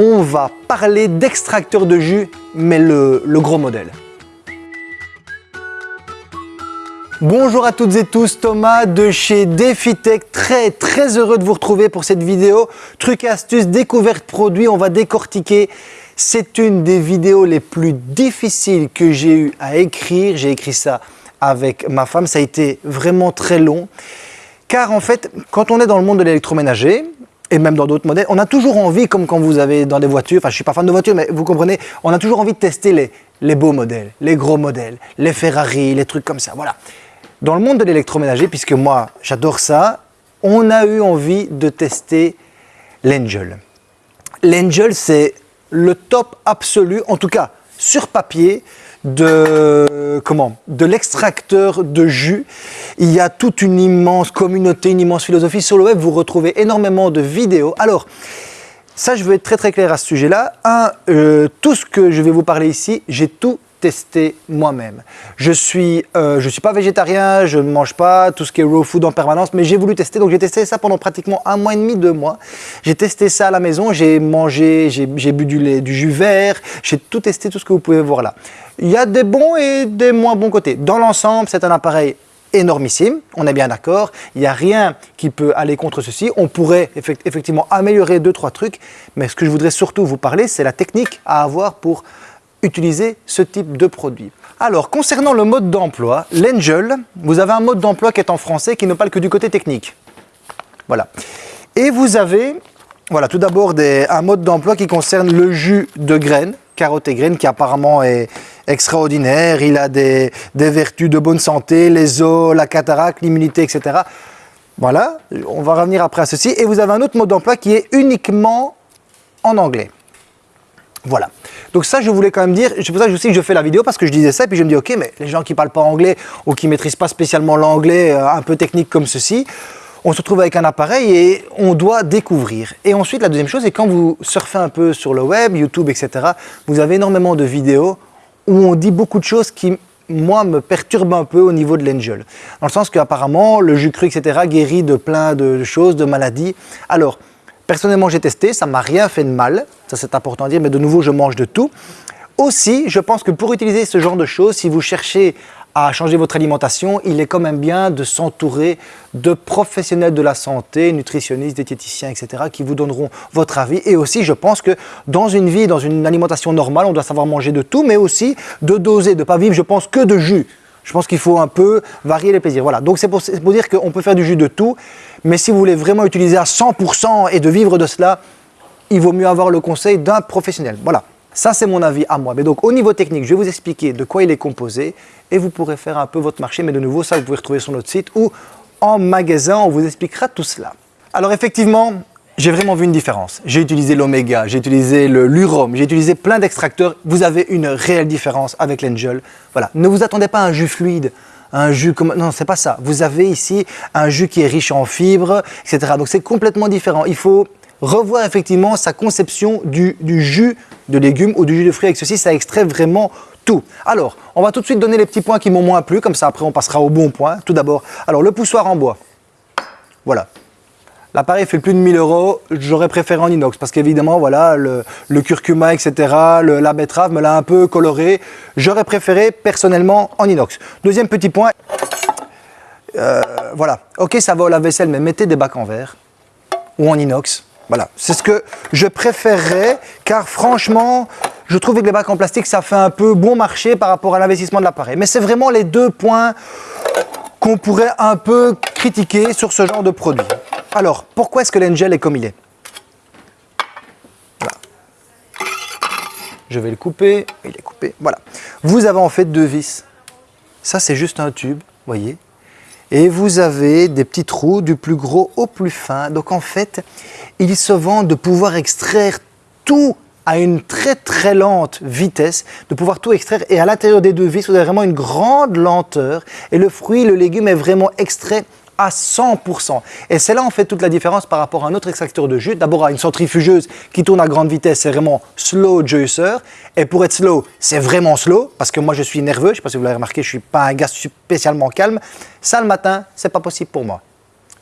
on va parler d'extracteur de jus, mais le, gros modèle. Bonjour à toutes et tous, Thomas de chez DefiTech, très très heureux de vous retrouver pour cette vidéo. Trucs et astuces, découverte produits, on va décortiquer. C'est une des vidéos les plus difficiles que j'ai eu à écrire. J'ai écrit ça avec ma femme, ça a été vraiment très long. Car en fait, quand on est dans le monde de l'électroménager, et même dans d'autres modèles, on a toujours envie, comme quand vous avez dans des voitures, enfin je suis pas fan de voitures, mais vous comprenez, on a toujours envie de tester les, les beaux modèles, les gros modèles, les Ferrari, les trucs comme ça, voilà. Dans le monde de l'électroménager, puisque moi j'adore ça, on a eu envie de tester l'Angel. L'Angel c'est le top absolu, en tout cas sur papier, de, comment, de l'extracteur de jus. Il y a toute une immense communauté, une immense philosophie. Sur le web, vous retrouvez énormément de vidéos. Alors, ça, je veux être très très clair à ce sujet-là. Euh, tout ce que je vais vous parler ici, j'ai tout testé moi-même. Je suis, euh, suis pas végétarien, je ne mange pas tout ce qui est raw food en permanence, mais j'ai voulu tester. Donc j'ai testé ça pendant pratiquement un mois et demi, deux mois. J'ai testé ça à la maison, j'ai mangé, j'ai bu du, lait, du jus vert, j'ai tout testé, tout ce que vous pouvez voir là. Il y a des bons et des moins bons côtés. Dans l'ensemble, c'est un appareil énormissime, on est bien d'accord, il n'y a rien qui peut aller contre ceci, on pourrait effectivement améliorer deux, trois trucs, mais ce que je voudrais surtout vous parler, c'est la technique à avoir pour utiliser ce type de produit. Alors, concernant le mode d'emploi, l'Angel, vous avez un mode d'emploi qui est en français, qui ne parle que du côté technique. Voilà. Et vous avez, voilà, tout d'abord un mode d'emploi qui concerne le jus de graines, carottes et graines, qui apparemment est extraordinaire. Il a des, des vertus de bonne santé, les os, la cataracte, l'immunité, etc. Voilà, on va revenir après à ceci. Et vous avez un autre mode d'emploi qui est uniquement en anglais. Voilà. Donc ça, je voulais quand même dire, c'est pour ça que je sais que je fais la vidéo, parce que je disais ça, et puis je me dis, ok, mais les gens qui parlent pas anglais, ou qui maîtrisent pas spécialement l'anglais euh, un peu technique comme ceci, on se retrouve avec un appareil et on doit découvrir. Et ensuite, la deuxième chose, c'est quand vous surfez un peu sur le web, YouTube, etc., vous avez énormément de vidéos où on dit beaucoup de choses qui, moi, me perturbent un peu au niveau de l'angel. Dans le sens qu'apparemment, le jus cru, etc., guérit de plein de choses, de maladies. Alors, Personnellement, j'ai testé, ça m'a rien fait de mal, ça c'est important à dire, mais de nouveau, je mange de tout. Aussi, je pense que pour utiliser ce genre de choses, si vous cherchez à changer votre alimentation, il est quand même bien de s'entourer de professionnels de la santé, nutritionnistes, diététiciens, etc., qui vous donneront votre avis. Et aussi, je pense que dans une vie, dans une alimentation normale, on doit savoir manger de tout, mais aussi de doser, de ne pas vivre, je pense, que de jus. Je pense qu'il faut un peu varier les plaisirs. Voilà, donc c'est pour, dire qu'on peut faire du jus de tout, mais si vous voulez vraiment utiliser à 100% et de vivre de cela, il vaut mieux avoir le conseil d'un professionnel. Voilà, ça c'est mon avis à moi. Mais donc au niveau technique, je vais vous expliquer de quoi il est composé et vous pourrez faire un peu votre marché. Mais de nouveau, ça vous pouvez retrouver sur notre site ou en magasin, on vous expliquera tout cela. Alors effectivement, j'ai vraiment vu une différence. J'ai utilisé l'Oméga, j'ai utilisé l'Urom, j'ai utilisé plein d'extracteurs. Vous avez une réelle différence avec l'Angel. Voilà. Ne vous attendez pas à un jus fluide, un jus comme... Non, c'est pas ça. Vous avez ici un jus qui est riche en fibres, etc. Donc c'est complètement différent. Il faut revoir effectivement sa conception du jus de légumes ou du jus de fruits. Avec ceci, ça extrait vraiment tout. Alors, on va tout de suite donner les petits points qui m'ont moins plu, comme ça après on passera au bon point. Tout d'abord, alors le poussoir en bois. Voilà, L'appareil fait plus de 1000 euros, j'aurais préféré en inox parce qu'évidemment, voilà, le, curcuma, etc., la betterave me l'a un peu coloré. J'aurais préféré personnellement en inox. Deuxième petit point, euh, voilà, ok, ça va au lave-vaisselle, mais mettez des bacs en verre ou en inox. Voilà, c'est ce que je préférerais car franchement, je trouve que les bacs en plastique, ça fait un peu bon marché par rapport à l'investissement de l'appareil. Mais c'est vraiment les deux points qu'on pourrait un peu critiquer sur ce genre de produit. Alors, pourquoi est-ce que l'Angel est comme il est Je vais le couper, il est coupé, voilà. Vous avez en fait deux vis. Ça, c'est juste un tube, voyez. Et vous avez des petits trous du plus gros au plus fin. Donc en fait, il se vend de pouvoir extraire tout à une très très lente vitesse, de pouvoir tout extraire. Et à l'intérieur des deux vis, vous avez vraiment une grande lenteur. Et le fruit, le légume est vraiment extrait à 100%. Et c'est là en fait toute la différence par rapport à un autre extracteur de jus. D'abord à une centrifugeuse qui tourne à grande vitesse, c'est vraiment slow juicer. Et pour être slow, c'est vraiment slow, parce que moi je suis nerveux, je ne sais pas si vous l'avez remarqué, je ne suis pas un gars spécialement calme. Ça le matin, c'est pas possible pour moi.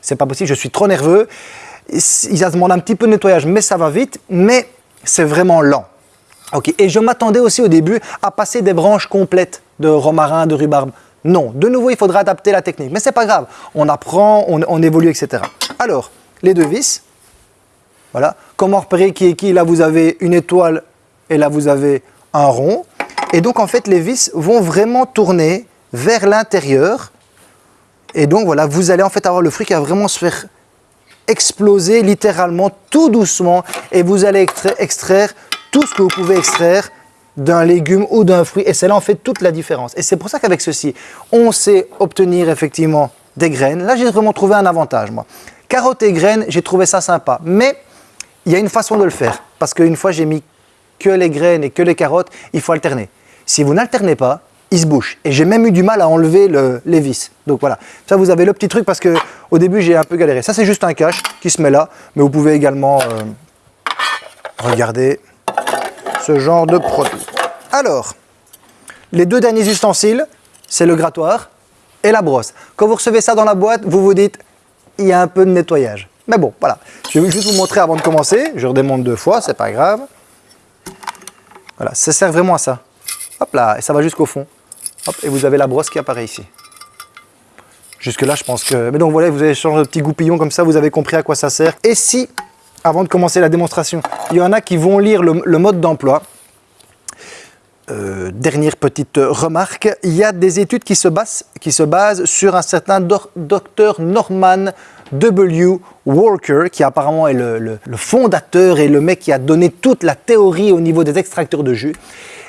C'est pas possible, je suis trop nerveux. Ça demande un petit peu de nettoyage, mais ça va vite. Mais c'est vraiment lent. Et je m'attendais aussi au début à passer des branches complètes de romarin, de rhubarbe. Non, de nouveau, il faudra adapter la technique. Mais c'est pas grave, on apprend, on, évolue, etc. Alors, les deux vis. Voilà. Comment repérer qui est qui Là, vous avez une étoile et là, vous avez un rond. Et donc, en fait, les vis vont vraiment tourner vers l'intérieur. Et donc, voilà, vous allez en fait avoir le fruit qui va vraiment se faire exploser littéralement tout doucement et vous allez extraire tout ce que vous pouvez extraire d'un légume ou d'un fruit et c'est là en fait toute la différence. Et c'est pour ça qu'avec ceci, on sait obtenir effectivement des graines. Là, j'ai vraiment trouvé un avantage, moi. Carottes et graines, j'ai trouvé ça sympa. Mais il y a une façon de le faire. Parce qu'une fois, j'ai mis que les graines et que les carottes, il faut alterner. Si vous n'alternez pas, il se bouche. Et j'ai même eu du mal à enlever le, les vis. Donc voilà, ça vous avez le petit truc parce que au début j'ai un peu galéré. Ça c'est juste un cache qui se met là, mais vous pouvez également euh, regarder ce genre de produit. Alors, les deux derniers ustensiles, c'est le grattoir et la brosse. Quand vous recevez ça dans la boîte, vous vous dites, il y a un peu de nettoyage. Mais bon, voilà. Je vais juste vous montrer avant de commencer. Je redémonte deux fois, c'est pas grave. Voilà, ça sert vraiment à ça. Hop là, et ça va jusqu'au fond. Hop, et vous avez la brosse qui apparaît ici. Jusque là, je pense que... Mais donc voilà, vous avez changé de petit goupillon comme ça, vous avez compris à quoi ça sert. Et si avant de commencer la démonstration. Il y en a qui vont lire le, mode d'emploi. Euh, dernière petite remarque, il y a des études qui se basent, qui se basent sur un certain docteur Norman W. Walker, qui apparemment est le, fondateur et le mec qui a donné toute la théorie au niveau des extracteurs de jus.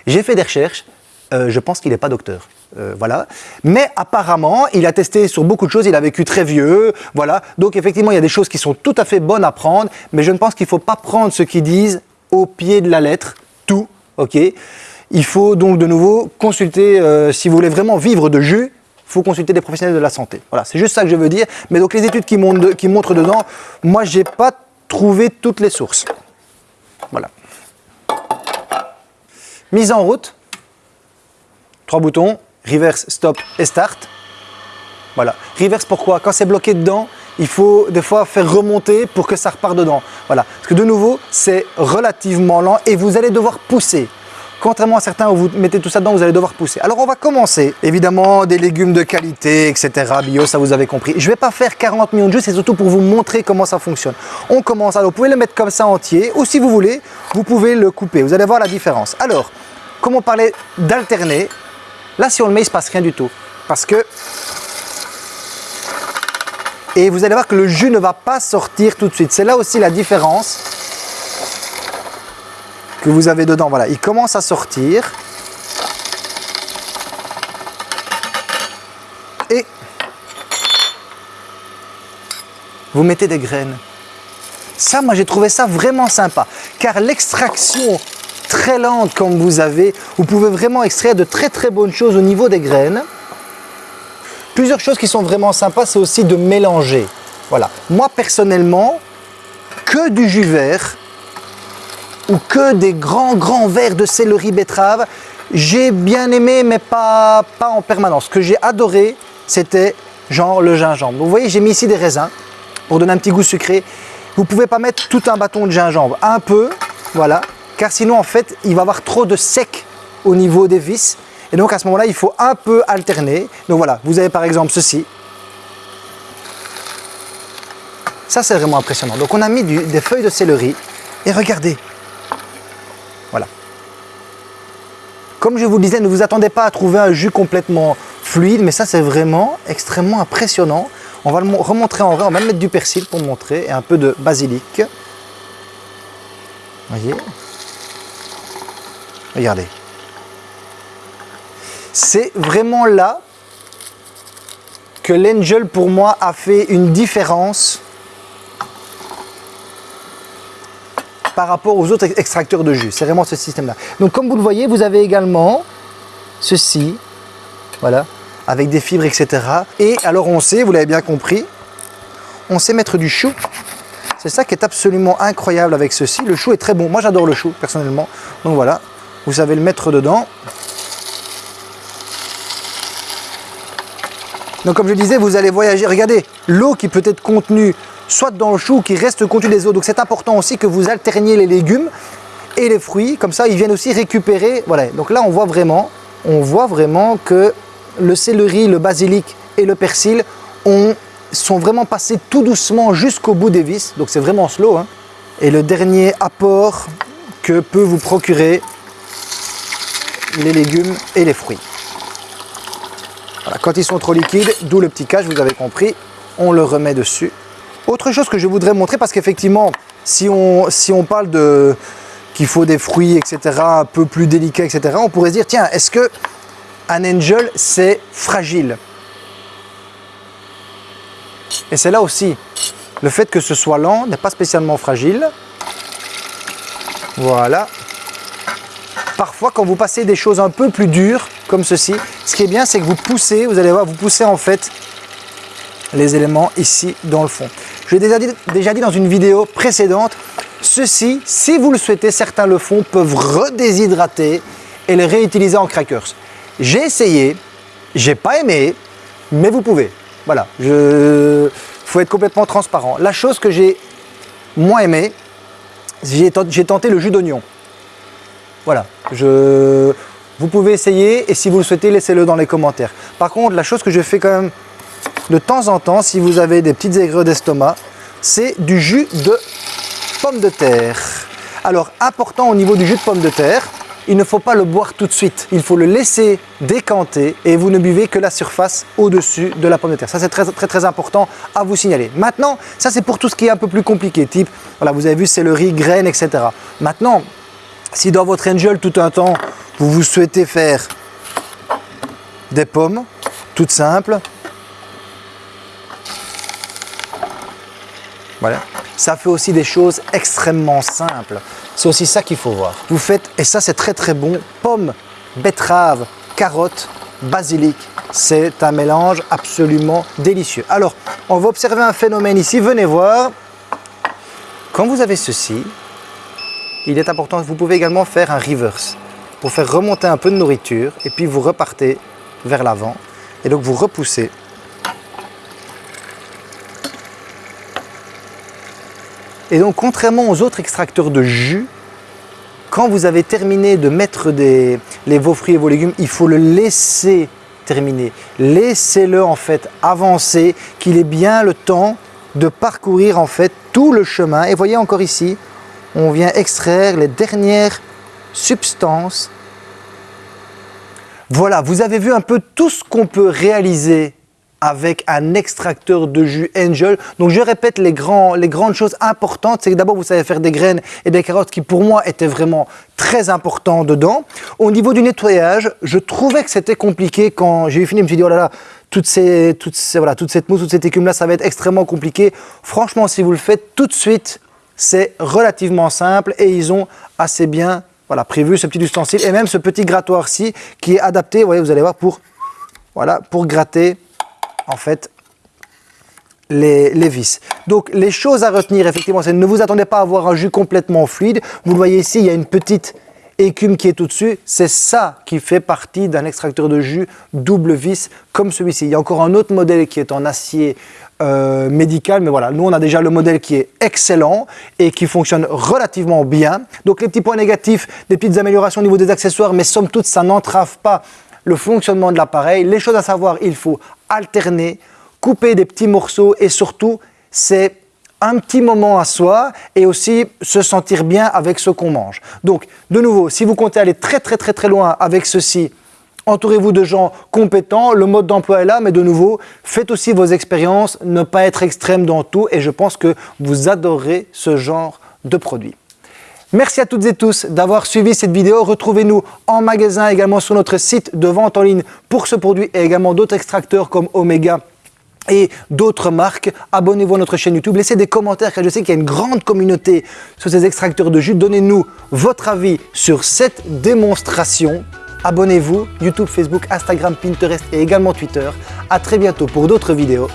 J'ai fait des recherches, euh, je pense qu'il n'est pas docteur. Euh, voilà. Mais apparemment, il a testé sur beaucoup de choses, il a vécu très vieux, voilà. Donc effectivement, il y a des choses qui sont tout à fait bonnes à prendre, mais je ne pense qu'il ne faut pas prendre ce qu'ils disent au pied de la lettre, tout, ok Il faut donc de nouveau consulter, euh, si vous voulez vraiment vivre de jus, il faut consulter des professionnels de la santé. Voilà, c'est juste ça que je veux dire. Mais donc les études qui, montrent, dedans, moi, j'ai pas trouvé toutes les sources. Voilà. Mise en route. Trois boutons reverse, stop et start. Voilà. Reverse pourquoi? Quand c'est bloqué dedans, il faut des fois faire remonter pour que ça repart dedans. Voilà. Parce que de nouveau, c'est relativement lent et vous allez devoir pousser. Contrairement à certains où vous mettez tout ça dedans, vous allez devoir pousser. Alors on va commencer. Évidemment, des légumes de qualité, etc. Bio, ça vous avez compris. Je ne vais pas faire 40 millions de jeux, c'est surtout pour vous montrer comment ça fonctionne. On commence. Alors vous pouvez le mettre comme ça entier ou si vous voulez, vous pouvez le couper. Vous allez voir la différence. Alors, comme on parlait d'alterner, Là, si on le met, il ne se passe rien du tout. Parce que... Et vous allez voir que le jus ne va pas sortir tout de suite. C'est là aussi la différence que vous avez dedans. Voilà, il commence à sortir. Et vous mettez des graines. Ça, moi, j'ai trouvé ça vraiment sympa. Car l'extraction très lente comme vous avez, vous pouvez vraiment extraire de très très bonnes choses au niveau des graines. Plusieurs choses qui sont vraiment sympas, c'est aussi de mélanger. Voilà. Moi personnellement, que du jus vert ou que des grands grands verres de céleri betterave, j'ai bien aimé mais pas, pas en permanence. Ce que j'ai adoré, c'était genre le gingembre. Vous voyez, j'ai mis ici des raisins pour donner un petit goût sucré. Vous pouvez pas mettre tout un bâton de gingembre, un peu, voilà, car sinon en fait il va avoir trop de sec au niveau des vis. Et donc à ce moment là il faut un peu alterner. Donc voilà. Vous avez par exemple ceci. Ça c'est vraiment impressionnant. Donc on a mis des feuilles de céleri. Et regardez. Voilà. Comme je vous le disais ne vous attendez pas à trouver un jus complètement fluide mais ça c'est vraiment extrêmement impressionnant. On va le remontrer en vrai on va même mettre du persil pour montrer et un peu de basilic. Voyez? Regardez. C'est vraiment là que l'Angel pour moi a fait une différence par rapport aux autres extracteurs de jus. C'est vraiment ce système-là. Donc comme vous le voyez, vous avez également ceci, voilà, avec des fibres, etc. Et alors on sait, vous l'avez bien compris, on sait mettre du chou. C'est ça qui est absolument incroyable avec ceci. Le chou est très bon. Moi j'adore le chou personnellement. Donc voilà, vous savez le mettre dedans. Donc comme je disais, vous allez voyager. Regardez, l'eau qui peut être contenue soit dans le chou, qui reste contenu des eaux. Donc c'est important aussi que vous alterniez les légumes. et les fruits. Comme ça, ils viennent aussi récupérer. Voilà, donc là, on voit vraiment, on voit vraiment que le céleri, le basilic et le persil ont, sont vraiment passés tout doucement jusqu'au bout des vis. Donc c'est vraiment slow. Hein. Et le dernier apport que peut vous procurer les légumes et les fruits. Quand ils sont trop liquides, d'où le petit cache, vous avez compris, on le remet dessus. Autre chose que je voudrais montrer, parce qu'effectivement, si on, si on parle de qu'il faut des fruits, etc., un peu plus délicats, etc., on pourrait se dire, tiens, est-ce que un angel, c'est fragile? Et c'est là aussi, le fait que ce soit lent n'est pas spécialement fragile. Voilà. Parfois, quand vous passez des choses un peu plus dures, comme ceci, ce qui est bien, c'est que vous poussez, vous allez voir, vous poussez en fait les éléments ici dans le fond. Je l'ai déjà dit, dans une vidéo précédente, ceci, si vous le souhaitez, certains le font, peuvent redéshydrater et les réutiliser en crackers. J'ai essayé, j'ai pas aimé, mais vous pouvez. Voilà, il faut être complètement transparent. La chose que j'ai moins aimé, j'ai tenté le jus d'oignon. Voilà, je, vous pouvez essayer et si vous le souhaitez, laissez-le dans les commentaires. Par contre, la chose que je fais quand même de temps en temps, si vous avez des petites aigreurs d'estomac, c'est du jus de pomme de terre. Alors, important au niveau du jus de pomme de terre, il ne faut pas le boire tout de suite. Il faut le laisser décanter et vous ne buvez que la surface au-dessus de la pomme de terre. Ça, c'est très, très, très important à vous signaler. Maintenant, ça, c'est pour tout ce qui est un peu plus compliqué, type, voilà, vous avez vu céleri, graines, etc. Maintenant, si dans votre angel, tout un temps, vous vous souhaitez faire des pommes, toutes simples, voilà, ça fait aussi des choses extrêmement simples. C'est aussi ça qu'il faut voir. Vous faites, et ça c'est très très bon, pommes, betteraves, carottes, basilic. C'est un mélange absolument délicieux. Alors, on va observer un phénomène ici. Venez voir. Quand vous avez ceci, il est important, vous pouvez également faire un reverse pour faire remonter un peu de nourriture et puis vous repartez vers l'avant et donc vous repoussez Et donc, contrairement aux autres extracteurs de jus, quand vous avez terminé de mettre les, vos fruits et vos légumes, il faut le laisser terminer. Laissez-le en fait avancer, qu'il ait bien le temps de parcourir en fait tout le chemin. Et voyez encore ici, on vient extraire les dernières substances. Voilà, vous avez vu un peu tout ce qu'on peut réaliser avec un extracteur de jus Angel. Donc je répète les, grandes choses importantes, c'est que d'abord vous savez faire des graines et des carottes qui pour moi étaient vraiment très importants dedans. Au niveau du nettoyage, je trouvais que c'était compliqué quand j'ai eu fini, je me suis dit oh là là, toutes ces, toutes ces, voilà, toute cette mousse, toute cette écume là, ça va être extrêmement compliqué. Franchement, si vous le faites tout de suite, c'est relativement simple et ils ont assez bien prévu ce petit ustensile et même ce petit grattoir-ci qui est adapté, vous, allez voir, pour, gratter en fait les, les, vis. Donc les choses à retenir effectivement, c'est ne vous attendez pas à avoir un jus complètement fluide. Vous le voyez ici, il y a une petite écume qui est au-dessus. C'est ça qui fait partie d'un extracteur de jus double vis comme celui-ci. Il y a encore un autre modèle qui est en acier euh, médical, mais voilà, nous on a déjà le modèle qui est excellent et qui fonctionne relativement bien. Donc les petits points négatifs, des petites améliorations au niveau des accessoires, mais somme toute ça n'entrave pas le fonctionnement de l'appareil. Les choses à savoir, il faut alterner, couper des petits morceaux et surtout, c'est un petit moment à soi et aussi se sentir bien avec ce qu'on mange. Donc, de nouveau, si vous comptez aller très très très très loin avec ceci, entourez-vous de gens compétents, le mode d'emploi est là, mais de nouveau, faites aussi vos expériences, ne pas être extrême dans tout et je pense que vous adorez ce genre de produit. Merci à toutes et tous d'avoir suivi cette vidéo. Retrouvez-nous en magasin également sur notre site de vente en ligne pour ce produit et également d'autres extracteurs comme Omega et d'autres marques. Abonnez-vous à notre chaîne YouTube, laissez des commentaires car je sais qu'il y a une grande communauté sur ces extracteurs de jus. Donnez-nous votre avis sur cette démonstration. Abonnez-vous, YouTube, Facebook, Instagram, Pinterest et également Twitter. A très bientôt pour d'autres vidéos.